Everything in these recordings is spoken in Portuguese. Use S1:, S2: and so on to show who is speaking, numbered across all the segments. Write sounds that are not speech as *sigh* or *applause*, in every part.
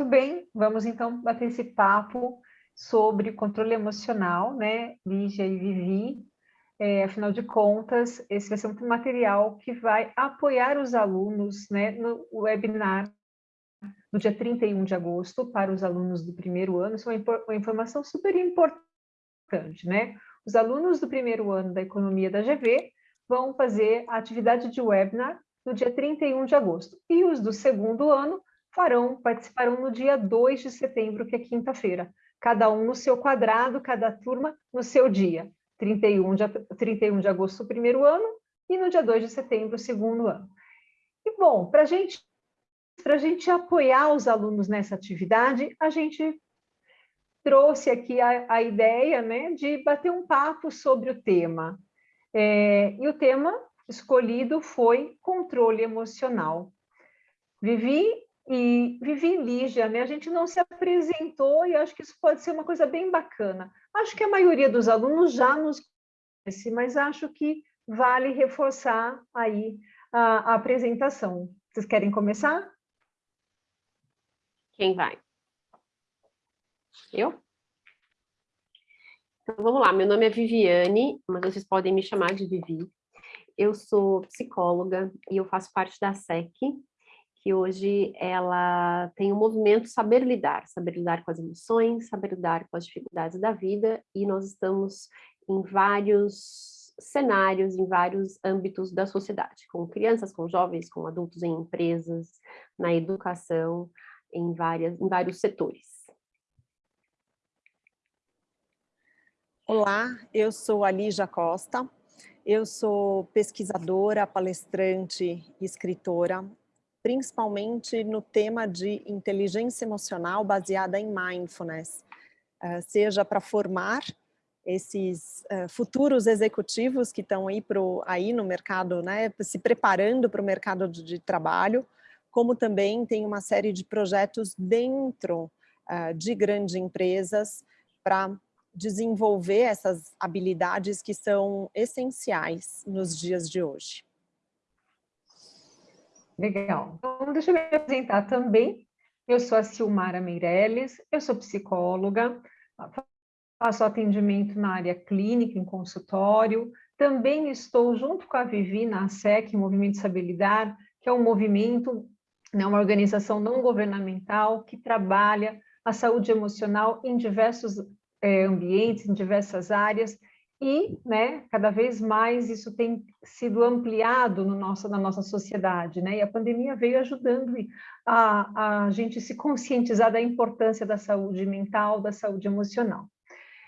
S1: Muito bem, vamos então bater esse papo sobre controle emocional, né, Lígia e Vivi. É, afinal de contas, esse vai ser um material que vai apoiar os alunos né, no webinar no dia 31 de agosto para os alunos do primeiro ano. Isso é uma, uma informação super importante, né? Os alunos do primeiro ano da Economia da GV vão fazer a atividade de webinar no dia 31 de agosto. E os do segundo ano farão, participarão no dia 2 de setembro, que é quinta-feira. Cada um no seu quadrado, cada turma no seu dia. 31 de, 31 de agosto, primeiro ano, e no dia 2 de setembro, segundo ano. E, bom, para gente, a gente apoiar os alunos nessa atividade, a gente trouxe aqui a, a ideia né, de bater um papo sobre o tema. É, e o tema escolhido foi controle emocional. Vivi e Vivi Lígia, né? A gente não se apresentou e acho que isso pode ser uma coisa bem bacana. Acho que a maioria dos alunos já nos conhece, mas acho que vale reforçar aí a, a apresentação. Vocês querem começar?
S2: Quem vai? Eu? Então, vamos lá, meu nome é Viviane, mas vocês podem me chamar de Vivi. Eu sou psicóloga e eu faço parte da SEC, que hoje ela tem o um movimento Saber Lidar, saber lidar com as emoções, saber lidar com as dificuldades da vida, e nós estamos em vários cenários, em vários âmbitos da sociedade, com crianças, com jovens, com adultos em empresas, na educação, em, várias, em vários setores.
S3: Olá, eu sou a Lígia Costa, eu sou pesquisadora, palestrante escritora principalmente no tema de inteligência emocional baseada em mindfulness, uh, seja para formar esses uh, futuros executivos que estão aí, aí no mercado, né, se preparando para o mercado de, trabalho, como também tem uma série de projetos dentro uh, de grandes empresas para desenvolver essas habilidades que são essenciais nos dias de hoje.
S1: Legal. Então, deixa eu me apresentar também. Eu sou a Silmara Meirelles, eu sou psicóloga, faço atendimento na área clínica, em consultório. Também estou junto com a Vivi na SEC, Movimento Estabilidade, que é um movimento, né, uma organização não governamental que trabalha a saúde emocional em diversos é, ambientes, em diversas áreas, e né, cada vez mais isso tem sido ampliado no nosso, na nossa sociedade, né? e a pandemia veio ajudando a, a gente se conscientizar da importância da saúde mental, da saúde emocional.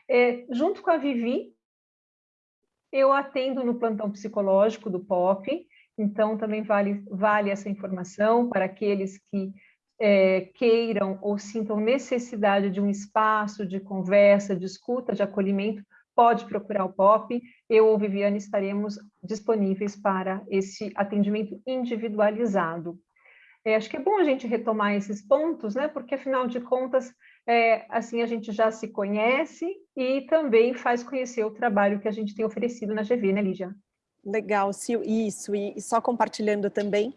S1: É, junto com a Vivi, eu atendo no plantão psicológico do POP, então também vale, vale essa informação para aqueles que é, queiram ou sintam necessidade de um espaço de conversa, de escuta, de acolhimento, pode procurar o POP, eu ou Viviane estaremos disponíveis para esse atendimento individualizado. É, acho que é bom a gente retomar esses pontos, né, porque afinal de contas, é, assim a gente já se conhece e também faz conhecer o trabalho que a gente tem oferecido na GV, né, Lígia?
S3: Legal, Sil, isso, e, só compartilhando também,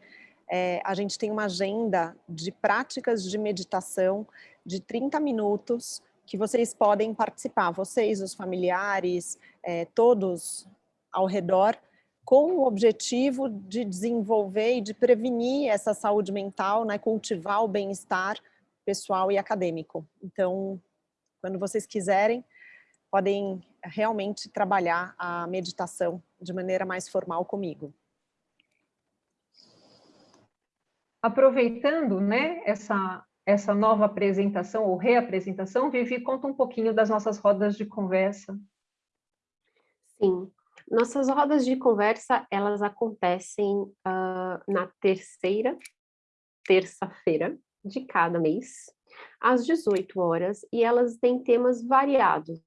S3: é, a gente tem uma agenda de práticas de meditação de 30 minutos, que vocês podem participar, vocês, os familiares, é, todos ao redor, com o objetivo de desenvolver e de prevenir essa saúde mental, né, cultivar o bem-estar pessoal e acadêmico. Então, quando vocês quiserem, podem realmente trabalhar a meditação de maneira mais formal comigo.
S1: Aproveitando né, essa essa nova apresentação ou reapresentação, Vivi, conta um pouquinho das nossas rodas de conversa.
S2: Sim, nossas rodas de conversa, elas acontecem uh, na terceira terça-feira de cada mês, às 18 horas, e elas têm temas variados,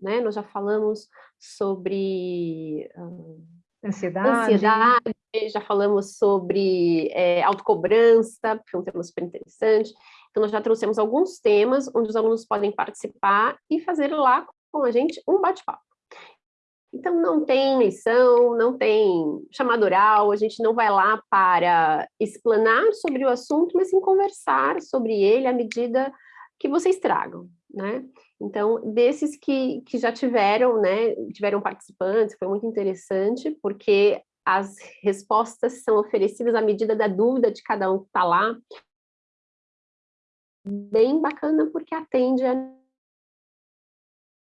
S2: né? Nós já falamos sobre uh,
S1: ansiedade.
S2: ansiedade, já falamos sobre é, autocobrança, que é um tema super interessante. Então, nós já trouxemos alguns temas onde os alunos podem participar e fazer lá com a gente um bate-papo. Então, não tem lição, não tem chamada oral, a gente não vai lá para explanar sobre o assunto, mas sim conversar sobre ele à medida que vocês tragam, né? Então, desses que, que já tiveram, né, tiveram participantes, foi muito interessante, porque as respostas são oferecidas à medida da dúvida de cada um que está lá. Bem bacana, porque atende a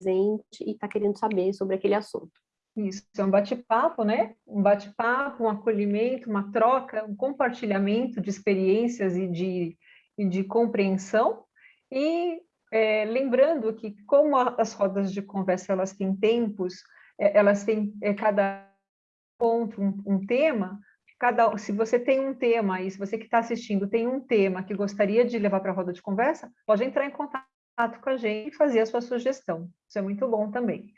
S2: presente e está querendo saber sobre aquele assunto.
S1: Isso, é um bate-papo, né? Um bate-papo, um acolhimento, uma troca, um compartilhamento de experiências e de, e de compreensão. E é, lembrando que, como as rodas de conversa elas têm tempos, é, elas têm é, cada ponto um, um, tema, cada, se você tem um tema e se você que está assistindo tem um tema que gostaria de levar para a roda de conversa, pode entrar em contato com a gente e fazer a sua sugestão. Isso é muito bom também.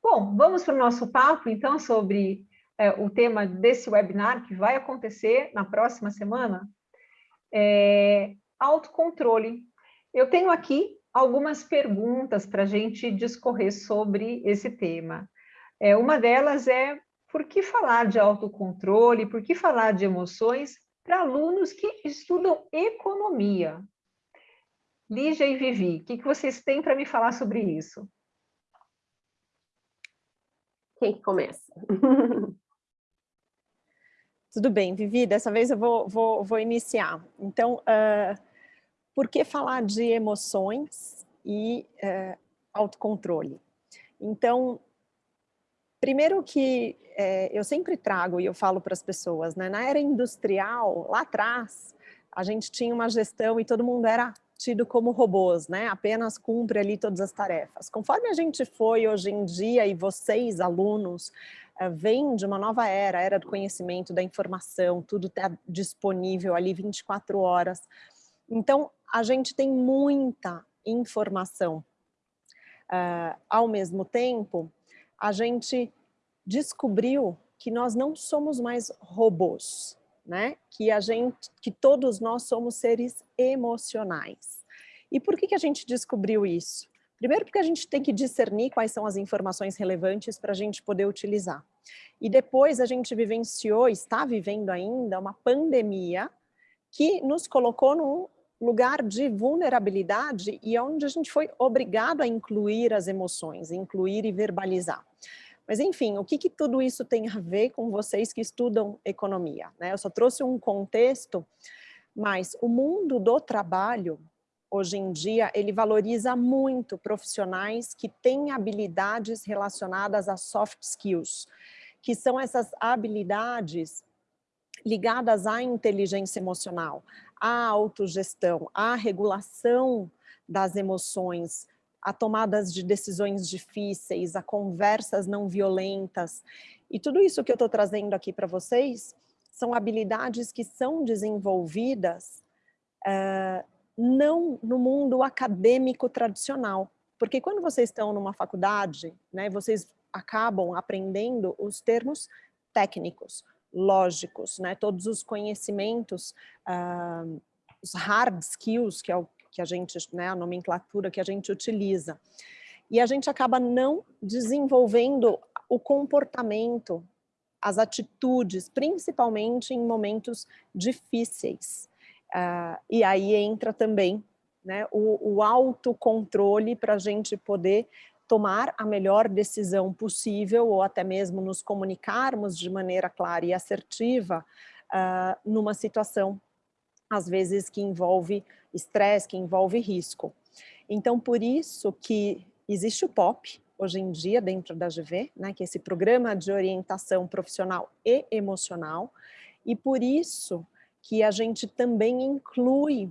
S1: Bom, vamos para o nosso papo, então, sobre é, o tema desse webinar que vai acontecer na próxima semana. É, autocontrole. Eu tenho aqui algumas perguntas para a gente discorrer sobre esse tema. É, uma delas é, por que falar de autocontrole, por que falar de emoções para alunos que estudam economia? Lígia e Vivi, o que, que vocês têm para me falar sobre isso?
S2: Quem que começa? *laughs*
S3: Tudo bem, Vivi, dessa vez eu vou, vou, vou iniciar. Então, uh, por que falar de emoções e uh, autocontrole? Então, primeiro que é, eu sempre trago e eu falo para as pessoas, né, na era industrial, lá atrás, a gente tinha uma gestão e todo mundo era tido como robôs, né? Apenas cumpre ali todas as tarefas. Conforme a gente foi hoje em dia e vocês, alunos, eh, vêm de uma nova era, era do conhecimento, da informação, tudo está disponível ali 24 horas. Então, a gente tem muita informação. Uh, ao mesmo tempo, a gente descobriu que nós não somos mais robôs, né? Que a gente, que todos nós somos seres emocionais. E por que, que a gente descobriu isso? Primeiro porque a gente tem que discernir quais são as informações relevantes para a gente poder utilizar. E depois a gente vivenciou, está vivendo ainda, uma pandemia que nos colocou num lugar de vulnerabilidade e onde a gente foi obrigado a incluir as emoções, incluir e verbalizar. Mas enfim, o que, que tudo isso tem a ver com vocês que estudam economia? Né? Eu só trouxe um contexto, mas o mundo do trabalho, hoje em dia, ele valoriza muito profissionais que têm habilidades relacionadas a soft skills, que são essas habilidades ligadas à inteligência emocional, à autogestão, à regulação das emoções, a tomadas de decisões difíceis, a conversas não violentas. E tudo isso que eu estou trazendo aqui para vocês são habilidades que são desenvolvidas uh, não no mundo acadêmico tradicional. Porque quando vocês estão numa faculdade, né, vocês acabam aprendendo os termos técnicos, lógicos, né, todos os conhecimentos, uh, os hard skills, que é o que a gente, né, a nomenclatura que a gente utiliza. E a gente acaba não desenvolvendo o comportamento, as atitudes, principalmente em momentos difíceis. Uh, e aí entra também né, o, o autocontrole para a gente poder tomar a melhor decisão possível ou até mesmo nos comunicarmos de maneira clara e assertiva uh, numa situação, às vezes que envolve estresse, que envolve risco. Então, por isso que existe o POP, hoje em dia, dentro da GV, né, que é esse programa de orientação profissional e emocional, e por isso que a gente também inclui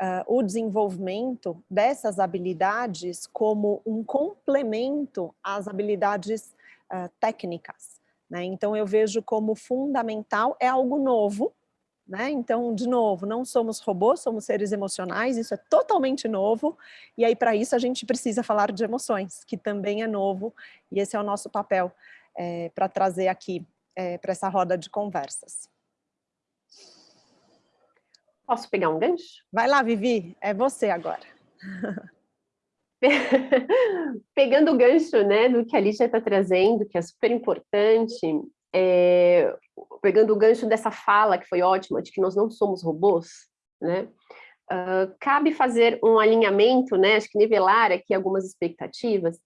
S3: uh, o desenvolvimento dessas habilidades como um complemento às habilidades uh, técnicas. Né? Então, eu vejo como fundamental, é algo novo, né? Então, de novo, não somos robôs, somos seres emocionais, isso é totalmente novo, e aí para isso a gente precisa falar de emoções, que também é novo, e esse é o nosso papel é, para trazer aqui é, para essa roda de conversas.
S2: Posso pegar um gancho?
S3: Vai lá, Vivi, é você agora. *laughs*
S2: pegando o gancho né, do que a Lígia está trazendo, que é super importante, é, pegando o gancho dessa fala que foi ótima, de que nós não somos robôs, né? Uh, cabe fazer um alinhamento, né, acho que nivelar aqui algumas expectativas,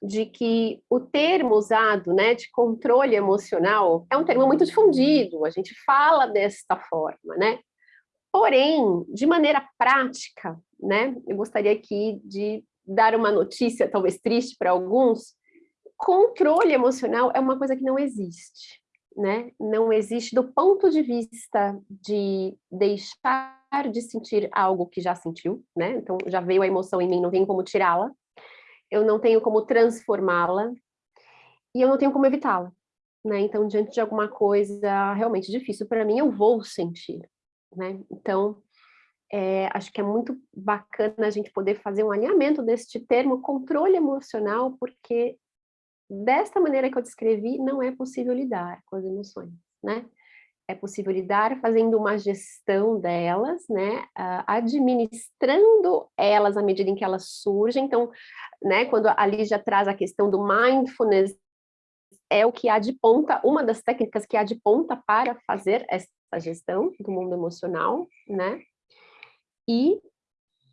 S2: de que o termo usado, né, de controle emocional, é um termo muito difundido, a gente fala desta forma, né? Porém, de maneira prática, né, eu gostaria aqui de dar uma notícia, talvez triste para alguns, controle emocional é uma coisa que não existe, né? Não existe do ponto de vista de deixar de sentir algo que já sentiu, né? Então, já veio a emoção em mim, não tenho como tirá-la, eu não tenho como transformá-la, e eu não tenho como evitá-la, né? Então, diante de alguma coisa realmente difícil para mim, eu vou sentir, né? Então, é, acho que é muito bacana a gente poder fazer um alinhamento deste termo controle emocional, porque desta maneira que eu descrevi, não é possível lidar com as emoções, né? É possível lidar fazendo uma gestão delas, né? Administrando elas à medida em que elas surgem. Então, né, quando a Lígia traz a questão do mindfulness, é o que há de ponta, uma das técnicas que há de ponta para fazer essa gestão do mundo emocional, né? E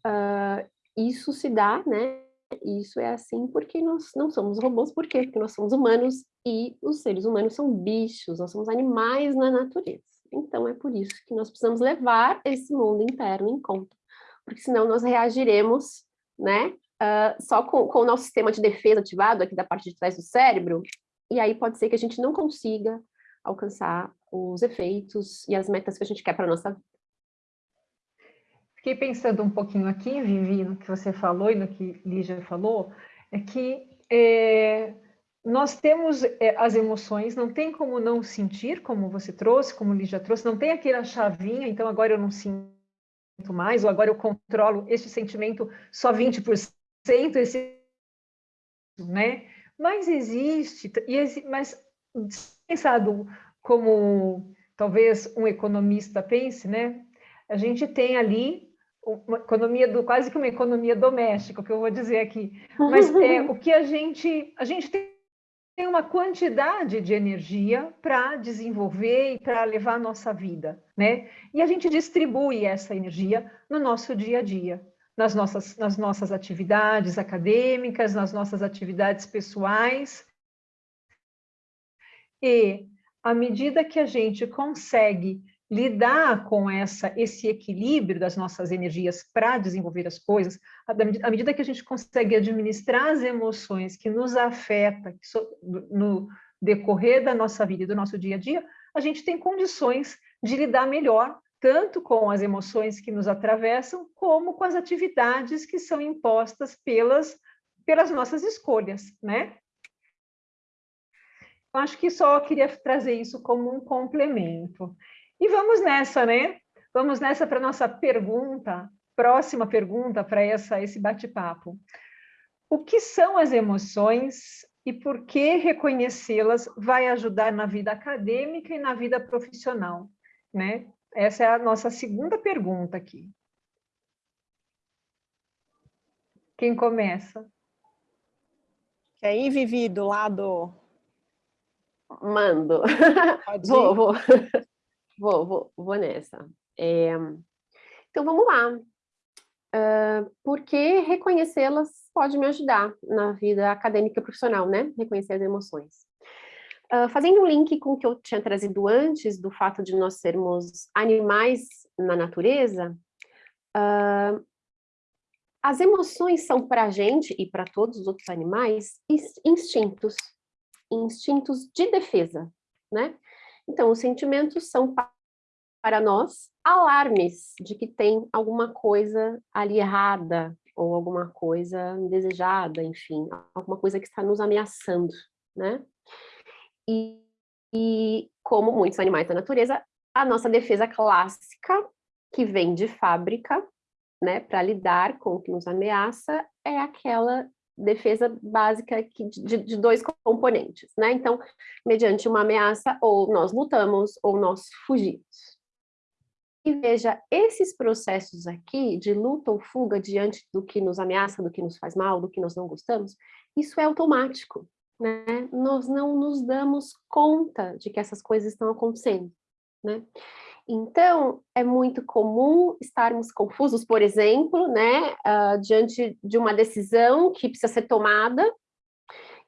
S2: uh, isso se dá, né? Isso é assim porque nós não somos robôs, por quê? Porque nós somos humanos e os seres humanos são bichos, nós somos animais na natureza. Então é por isso que nós precisamos levar esse mundo interno em conta, porque senão nós reagiremos, né? Uh, só com, com o nosso sistema de defesa ativado aqui da parte de trás do cérebro, e aí pode ser que a gente não consiga alcançar os efeitos e as metas que a gente quer para a nossa vida.
S1: Fiquei pensando um pouquinho aqui, Vivi, no que você falou e no que Lígia falou, é que é, nós temos é, as emoções, não tem como não sentir, como você trouxe, como Lígia trouxe, não tem aquela chavinha, então agora eu não sinto mais, ou agora eu controlo este sentimento só 20%, esse, né? Mas existe, mas pensado como talvez um economista pense, né? A gente tem ali uma economia do quase que uma economia doméstica, o que eu vou dizer aqui. Mas *laughs* é o que a gente a gente tem uma quantidade de energia para desenvolver e para levar a nossa vida, né? E a gente distribui essa energia no nosso dia a dia, nas nossas nas nossas atividades acadêmicas, nas nossas atividades pessoais. E à medida que a gente consegue lidar com essa, esse equilíbrio das nossas energias para desenvolver as coisas, à medida que a gente consegue administrar as emoções que nos afetam no decorrer da nossa vida e do nosso dia a dia, a gente tem condições de lidar melhor, tanto com as emoções que nos atravessam, como com as atividades que são impostas pelas, pelas nossas escolhas, né? Eu acho que só queria trazer isso como um complemento. E vamos nessa, né? Vamos nessa para a nossa pergunta, próxima pergunta para esse bate-papo. O que são as emoções e por que reconhecê-las vai ajudar na vida acadêmica e na vida profissional, né? Essa é a nossa segunda pergunta aqui. Quem começa?
S3: E aí, Vivi, do lado...
S2: Mando. *laughs* Vou, vou. *laughs* Vou, vou, vou nessa. É, então, vamos lá. Uh, porque reconhecê-las pode me ajudar na vida acadêmica e profissional, né? Reconhecer as emoções. Uh, fazendo um link com o que eu tinha trazido antes, do fato de nós sermos animais na natureza, uh, as emoções são para a gente e para todos os outros animais instintos, instintos de defesa, né? Então, os sentimentos são para nós alarmes de que tem alguma coisa ali errada, ou alguma coisa indesejada, enfim, alguma coisa que está nos ameaçando, né? E, e como muitos animais da natureza, a nossa defesa clássica, que vem de fábrica, né, para lidar com o que nos ameaça, é aquela defesa básica de, de, dois componentes, né? Então, mediante uma ameaça, ou nós lutamos, ou nós fugimos. veja esses processos aqui de luta ou fuga diante do que nos ameaça, do que nos faz mal, do que nós não gostamos, isso é automático, né? Nós não nos damos conta de que essas coisas estão acontecendo, né? Então, é muito comum estarmos confusos, por exemplo, né, uh, diante de uma decisão que precisa ser tomada,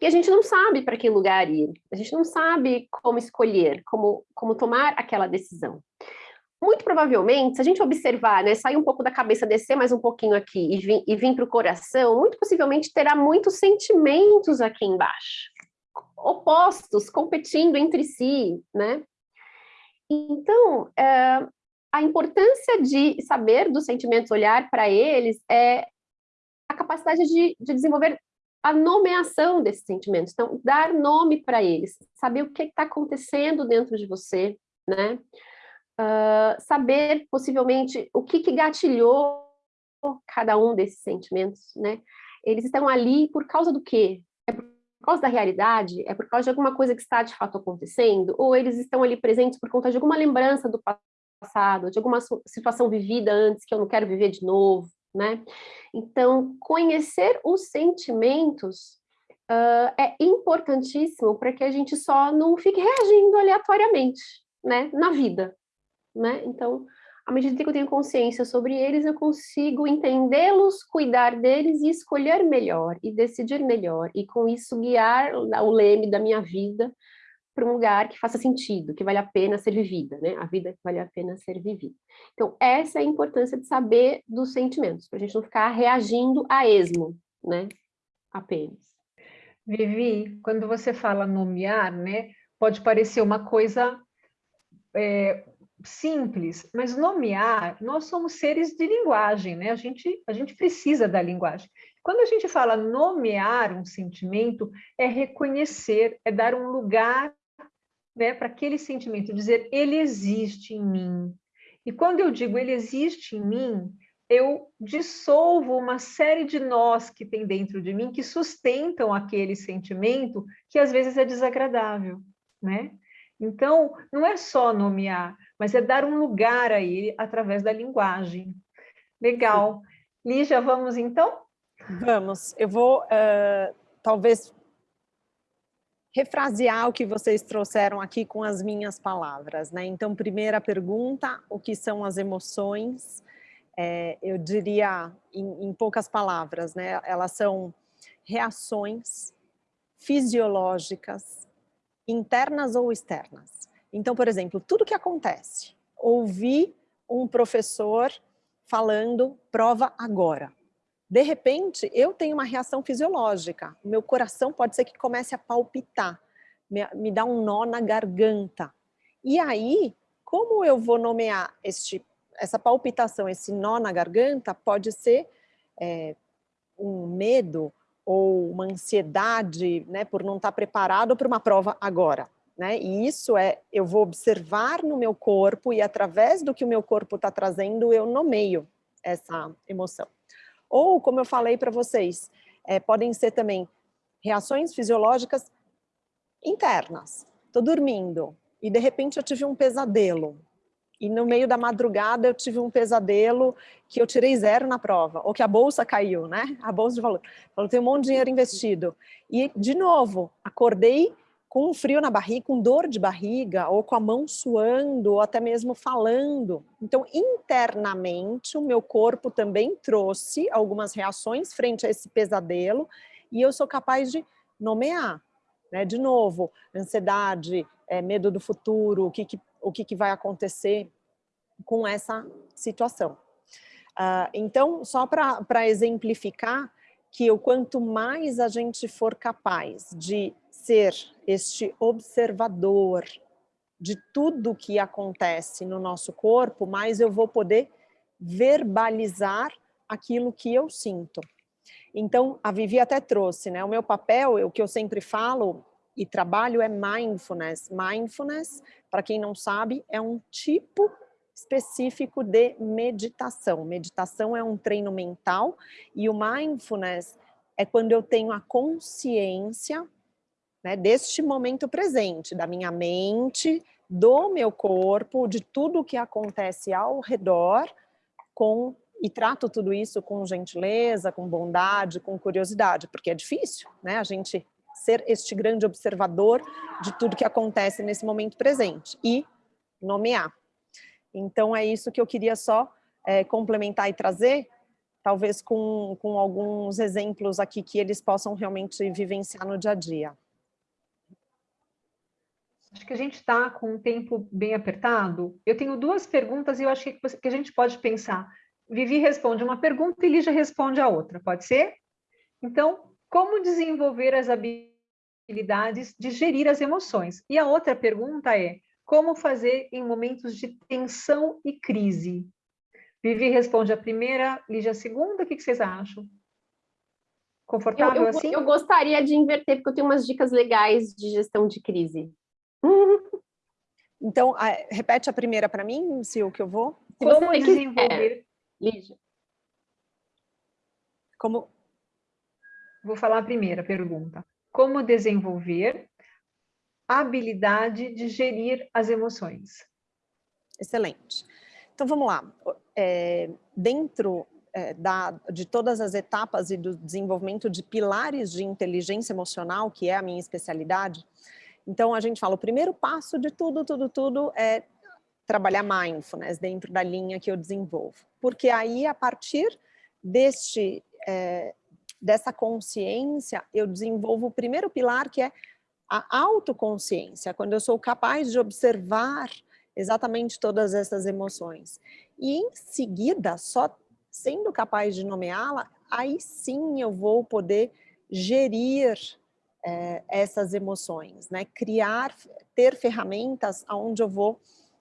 S2: e a gente não sabe para que lugar ir, a gente não sabe como escolher, como, como tomar aquela decisão. Muito provavelmente, se a gente observar, né, sair um pouco da cabeça, descer mais um pouquinho aqui e vir, e vir para o coração, muito possivelmente terá muitos sentimentos aqui embaixo, opostos, competindo entre si, né? Então, é, a importância de saber dos sentimentos, olhar para eles, é a capacidade de, de desenvolver a nomeação desses sentimentos, então, dar nome para eles, saber o que está acontecendo dentro de você, né? Uh, saber, possivelmente, o que, que gatilhou cada um desses sentimentos, né? Eles estão ali por causa do quê? Por causa da realidade? É por causa de alguma coisa que está de fato acontecendo? Ou eles estão ali presentes por conta de alguma lembrança do passado, de alguma situação vivida antes que eu não quero viver de novo, né? Então, conhecer os sentimentos uh, é importantíssimo para que a gente só não fique reagindo aleatoriamente, né, na vida, né? Então, à medida que eu tenho consciência sobre eles, eu consigo entendê-los, cuidar deles e escolher melhor, e decidir melhor, e com isso guiar o leme da minha vida para um lugar que faça sentido, que vale a pena ser vivida, né? A vida que vale a pena ser vivida. Então, essa é a importância de saber dos sentimentos, para a gente não ficar reagindo a esmo, né? Apenas.
S1: Vivi, quando você fala nomear, né? Pode parecer uma coisa é, simples, mas nomear, nós somos seres de linguagem, né? A gente, a gente precisa da linguagem. Quando a gente fala nomear um sentimento, é reconhecer, é dar um lugar né, para aquele sentimento, dizer ele existe em mim. E quando eu digo ele existe em mim, eu dissolvo uma série de nós que tem dentro de mim que sustentam aquele sentimento que às vezes é desagradável, né? Então, não é só nomear, mas é dar um lugar a ele através da linguagem. Legal. Lígia, vamos então?
S3: Vamos. Eu vou, uh, talvez, refrasear o que vocês trouxeram aqui com as minhas palavras. Né? Então, primeira pergunta, o que são as emoções? É, eu diria, em, em poucas palavras, né? elas são reações fisiológicas, internas ou externas. Então, por exemplo, tudo que acontece, ouvir um professor falando prova agora. De repente, eu tenho uma reação fisiológica. Meu coração pode ser que comece a palpitar, me, me dá um nó na garganta. E aí, como eu vou nomear este, essa palpitação, esse nó na garganta, pode ser é, um medo ou uma ansiedade né, por não estar preparado para uma prova agora. Né? E isso é, eu vou observar no meu corpo e através do que o meu corpo está trazendo, eu nomeio essa emoção. Ou, como eu falei para vocês, é, podem ser também reações fisiológicas internas. Estou dormindo e de repente eu tive um pesadelo. E no meio da madrugada eu tive um pesadelo que eu tirei zero na prova, ou que a bolsa caiu, né? A bolsa de valor. Falou, tem um monte de dinheiro investido. E, de novo, acordei com um frio na barriga, com dor de barriga, ou com a mão suando, ou até mesmo falando. Então, internamente, o meu corpo também trouxe algumas reações frente a esse pesadelo, e eu sou capaz de nomear. Né? De novo, ansiedade, é, medo do futuro, o que, que o que, que vai acontecer com essa situação. Uh, então, só para exemplificar, que o quanto mais a gente for capaz de ser este observador de tudo que acontece no nosso corpo, mais eu vou poder verbalizar aquilo que eu sinto. Então, a Vivi até trouxe, né? O meu papel, o que eu sempre falo e trabalho é mindfulness. Mindfulness, para quem não sabe, é um tipo específico de meditação. Meditação é um treino mental e o mindfulness é quando eu tenho a consciência né, deste momento presente, da minha mente, do meu corpo, de tudo que acontece ao redor, com e trato tudo isso com gentileza, com bondade, com curiosidade, porque é difícil, né? A gente ser este grande observador de tudo que acontece nesse momento presente e nomear. Então é isso que eu queria só é, complementar e trazer, talvez com, com alguns exemplos aqui que eles possam realmente vivenciar no dia a dia.
S1: Acho que a gente está com um tempo bem apertado. Eu tenho duas perguntas e eu acho que, que a gente pode pensar. Vivi responde uma pergunta e Lígia responde a outra, pode ser? Então, como desenvolver as habilidades de gerir as emoções? E a outra pergunta é, como fazer em momentos de tensão e crise? Vivi responde a primeira, Lígia a segunda, o que, vocês acham? Confortável
S2: eu, eu,
S1: assim?
S2: Eu gostaria de inverter, porque eu tenho umas dicas legais de gestão de crise. *laughs*
S3: Então, repete a primeira para mim, se o que eu vou.
S1: Como desenvolver
S2: Lígia.
S3: Como?
S1: Vou falar a primeira pergunta. Como desenvolver a habilidade de gerir as emoções?
S3: Excelente. Então, vamos lá. É, dentro é, da, de todas as etapas e do desenvolvimento de pilares de inteligência emocional, que é a minha especialidade, então a gente fala, o primeiro passo de tudo, tudo, tudo é trabalhar mindfulness dentro da linha que eu desenvolvo. Porque aí, a partir deste, é, dessa consciência, eu desenvolvo o primeiro pilar, que é a autoconsciência, quando eu sou capaz de observar exatamente todas essas emoções. E em seguida, só sendo capaz de nomeá-la, aí sim eu vou poder gerir é, essas emoções, né? criar, ter ferramentas onde eu vou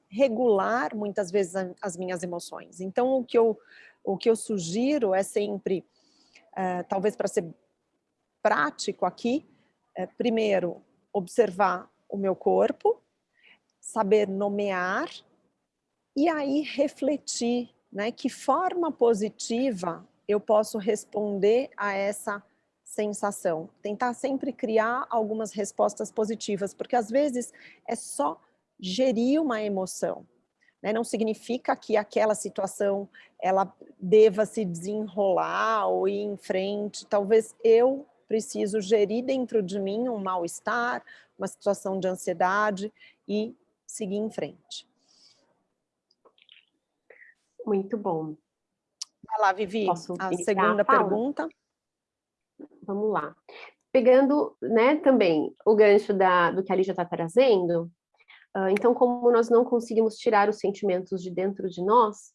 S3: regular muitas vezes as minhas emoções. Então, o que eu, o que eu sugiro é sempre, uh, talvez para ser prático aqui, é, primeiro, observar o meu corpo, saber nomear e aí refletir, né, que forma positiva eu posso responder a essa sensação. Tentar sempre criar algumas respostas positivas, porque às vezes é só gerir uma emoção. Né? Não significa que aquela situação ela deva se desenrolar ou ir em frente. Talvez eu preciso gerir dentro de mim um mal-estar, uma situação de ansiedade e seguir em frente.
S2: Muito bom.
S3: Vai lá, Vivi, Posso a segunda a pergunta.
S2: Vamos lá. Pegando né, também o gancho da, do que a Lígia está trazendo, então, como nós não conseguimos tirar os sentimentos de dentro de nós,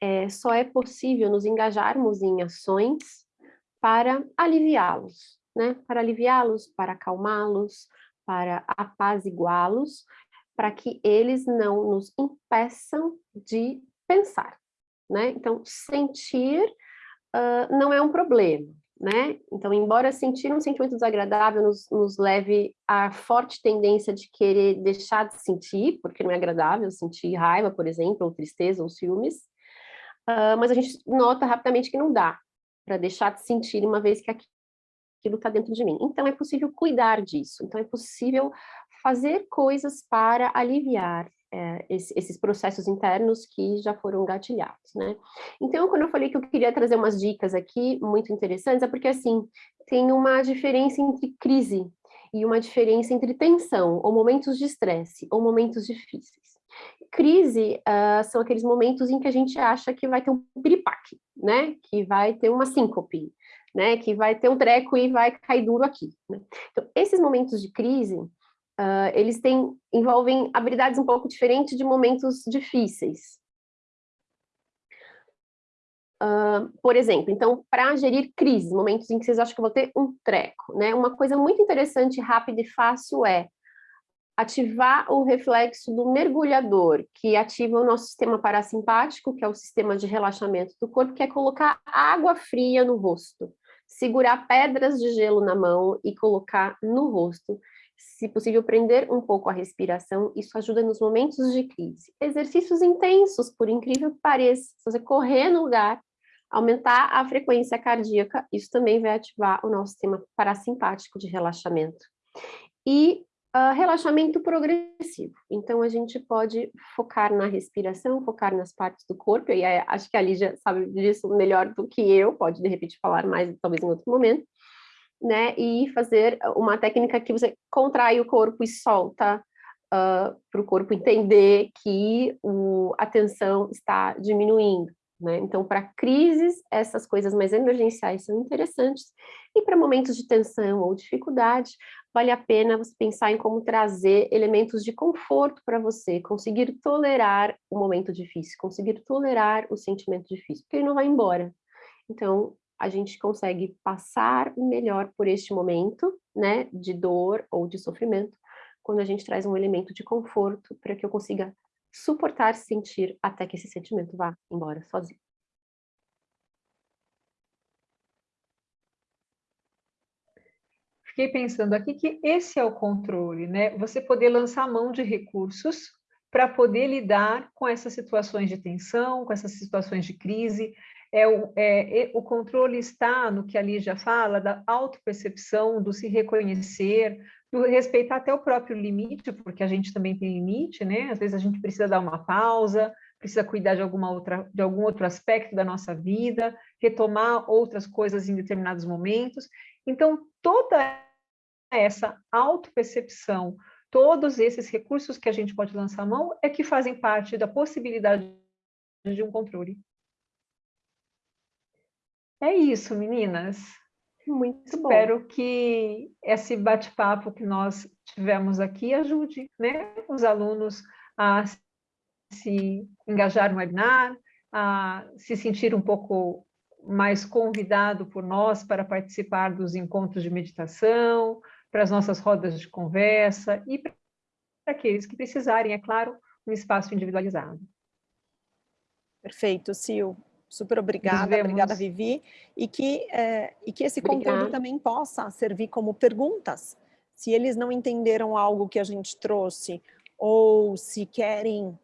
S2: é, só é possível nos engajarmos em ações para aliviá-los, né? Para aliviá-los, para acalmá-los, para apaziguá-los, para que eles não nos impeçam de pensar, né? Então, sentir uh, não é um problema, né? Então, embora sentir um sentimento desagradável nos, nos, leve à forte tendência de querer deixar de sentir, porque não é agradável sentir raiva, por exemplo, ou tristeza, ou ciúmes, uh, mas a gente nota rapidamente que não dá para deixar de sentir uma vez que aquilo está dentro de mim. Então, é possível cuidar disso. Então, é possível fazer coisas para aliviar é, esses processos internos que já foram gatilhados, né? Então, quando eu falei que eu queria trazer umas dicas aqui muito interessantes, é porque, assim, tem uma diferença entre crise e uma diferença entre tensão, ou momentos de estresse, ou momentos difíceis. Crise uh, são aqueles momentos em que a gente acha que vai ter um piripaque, né? Que vai ter uma síncope, né? Que vai ter um treco e vai cair duro aqui. Né? Então, esses momentos de crise, uh, eles têm, envolvem habilidades um pouco diferentes de momentos difíceis. Uh, por exemplo, então, para gerir crises, momentos em que vocês acham que vou ter um treco, né? Uma coisa muito interessante, rápida e fácil é ativar o reflexo do mergulhador, que ativa o nosso sistema parasimpático, que é o sistema de relaxamento do corpo, que é colocar água fria no rosto, segurar pedras de gelo na mão e colocar no rosto se possível, prender um pouco a respiração, isso ajuda nos momentos de crise. Exercícios intensos, por incrível que pareça, se você correr no lugar, aumentar a frequência cardíaca, isso também vai ativar o nosso sistema parasimpático de relaxamento. E Uh, relaxamento progressivo. Então, a gente pode focar na respiração, focar nas partes do corpo, e acho que a Lígia sabe disso melhor do que eu, pode de repente falar mais, talvez em outro momento, né? E fazer uma técnica que você contrai o corpo e solta uh, para o corpo entender que o, a tensão está diminuindo. Né? Então, para crises, essas coisas mais emergenciais são interessantes, e para momentos de tensão ou dificuldade, vale a pena você pensar em como trazer elementos de conforto para você, conseguir tolerar o momento difícil, conseguir tolerar o sentimento difícil, porque ele não vai embora. Então, a gente consegue passar melhor por este momento, né, de dor ou de sofrimento, quando a gente traz um elemento de conforto para que eu consiga suportar sentir até que esse sentimento vá embora sozinho.
S1: Fiquei pensando aqui que esse é o controle, né? Você poder lançar mão de recursos para poder lidar com essas situações de tensão, com essas situações de crise. É o, é, o controle está no que a Lígia fala, da autopercepção, do se reconhecer, respeitar até o próprio limite, porque a gente também tem limite, né? Às vezes a gente precisa dar uma pausa, precisa cuidar de, alguma outra, de algum outro aspecto da nossa vida, retomar outras coisas em determinados momentos. Então, toda essa autopercepção, todos esses recursos que a gente pode lançar a mão, é que fazem parte da possibilidade de um controle. É isso, meninas.
S2: Muito
S1: Espero
S2: bom.
S1: que esse bate-papo que nós tivemos aqui ajude né, os alunos a se engajar no webinar, a se sentir um pouco mais convidado por nós para participar dos encontros de meditação, para as nossas rodas de conversa e para aqueles que precisarem, é claro, um espaço individualizado.
S3: Perfeito, Sil. Super obrigada, obrigada Vivi, e que, é, e que esse obrigada. conteúdo também possa servir como perguntas. Se eles não entenderam algo que a gente trouxe, ou se querem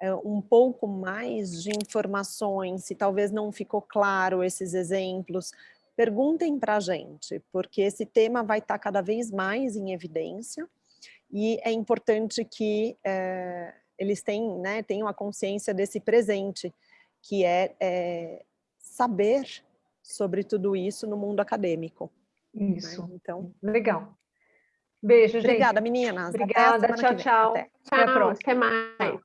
S3: é, um pouco mais de informações, se talvez não ficou claro esses exemplos, perguntem para a gente, porque esse tema vai estar cada vez mais em evidência, e é importante que é, eles tenham, né, tenham a consciência desse presente, que é, é, saber sobre tudo isso no mundo acadêmico.
S1: Né? Isso. Né? Então, legal. Beijo, gente.
S3: Obrigada, meninas.
S1: Obrigada, tchau, tchau.
S2: Até. Até a próxima. Até mais.